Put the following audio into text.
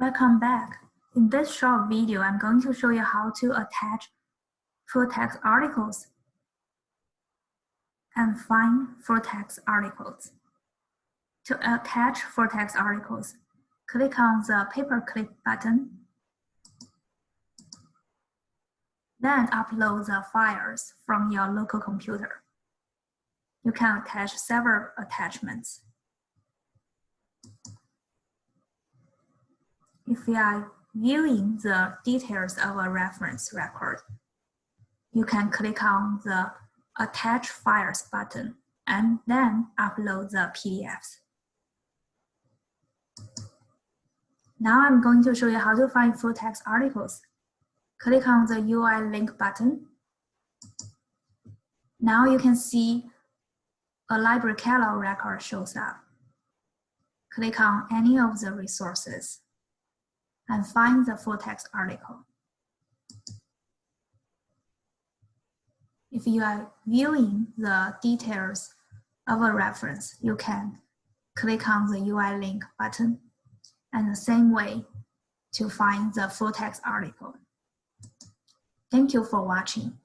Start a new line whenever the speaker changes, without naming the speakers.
Welcome back. In this short video, I'm going to show you how to attach full text articles and find full text articles. To attach full text articles, click on the paperclip button. Then upload the files from your local computer. You can attach several attachments. If you are viewing the details of a reference record, you can click on the Attach Files button and then upload the PDFs. Now I'm going to show you how to find full text articles. Click on the UI link button. Now you can see a library catalog record shows up. Click on any of the resources and find the full text article. If you are viewing the details of a reference, you can click on the UI link button and the same way to find the full text article. Thank you for watching.